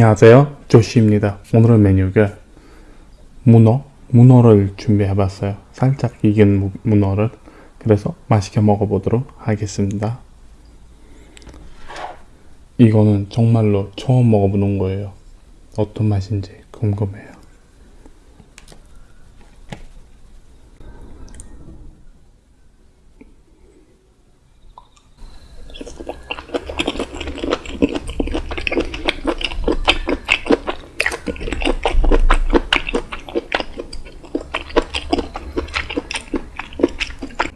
안녕하세요. 조시입니다. 오늘의 메뉴가 문어 문어를 준비해 봤어요. 살짝 익은 무- 문어를. 그래서 맛있게 먹어보도록 하겠습니다. 이거는 정말로 처음 먹어보는 거예요. 어떤 맛인지 궁금해요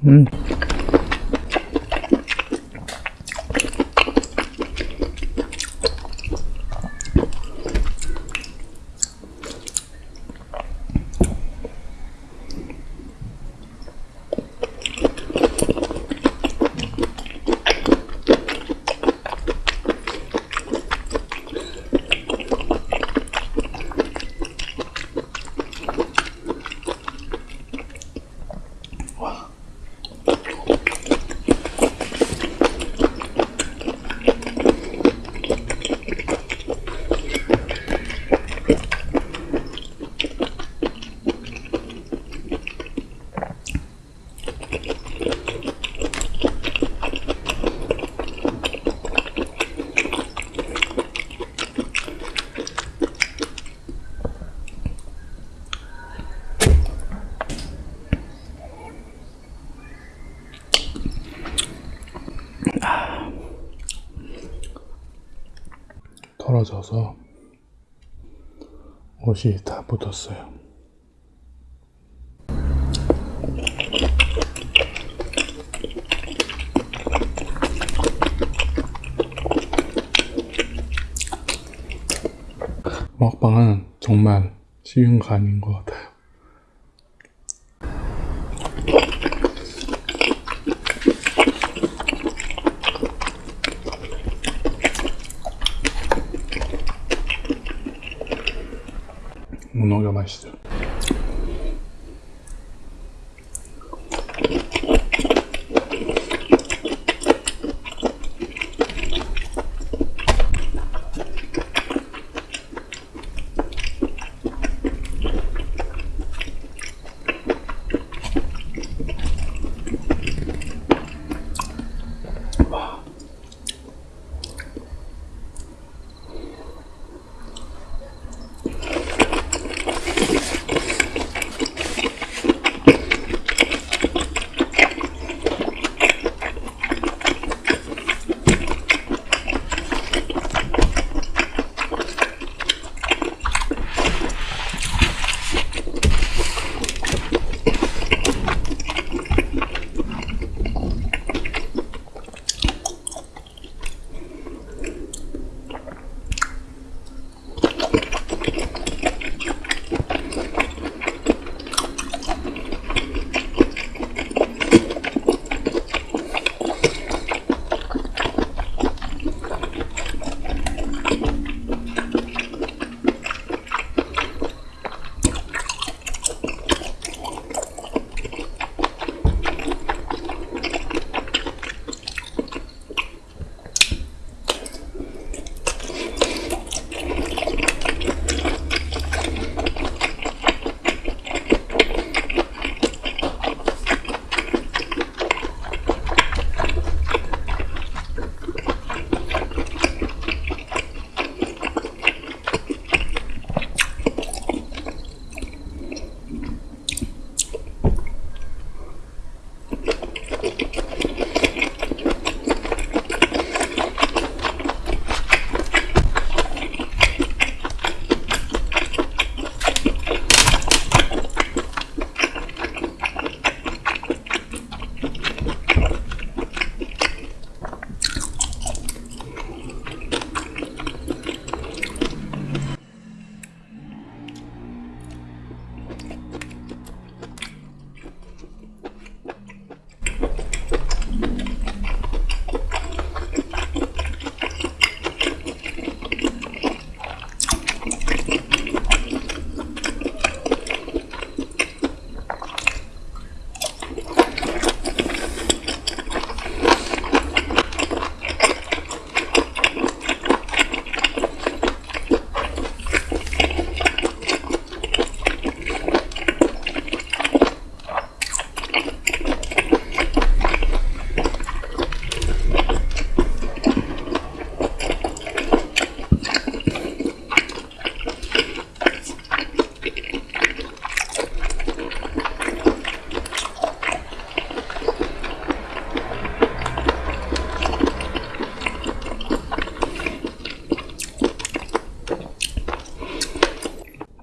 음. 털어져서 옷이 다 묻었어요. 먹방은 정말 쉬운 거 아닌 것 같아요. 문어가 맛있죠.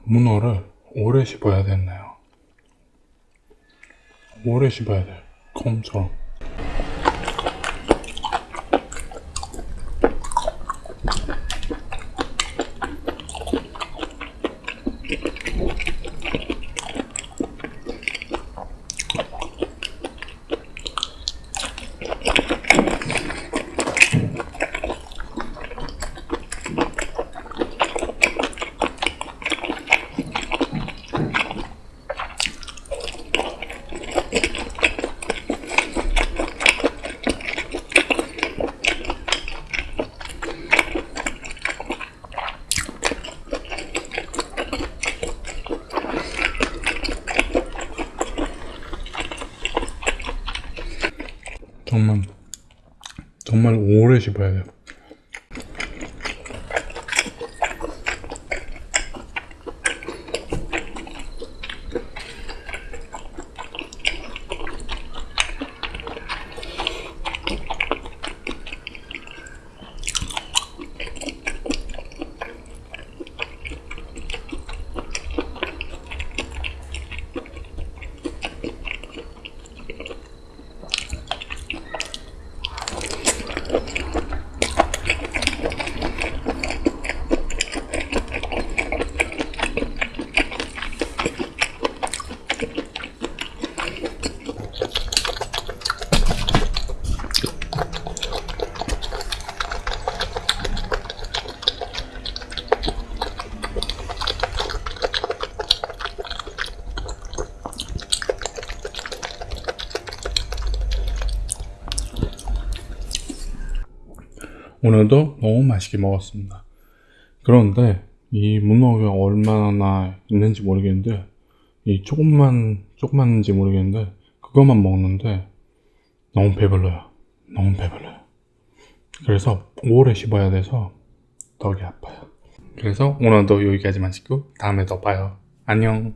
문어를 오래 씹어야 됐나요? 오래 씹어야 돼. 컴처럼. 정말 정말 오래 씹어야 돼요. 오늘도 너무 맛있게 먹었습니다. 그런데 이 문어가 얼마나 있는지 모르겠는데 이 조금만 조금만인지 모르겠는데 그것만 먹는데 너무 배불러요. 너무 배불러요. 그래서 오래 씹어야 돼서 덕이 아파요. 그래서 오늘도 여기까지만 찍고 다음에 더 봐요. 안녕.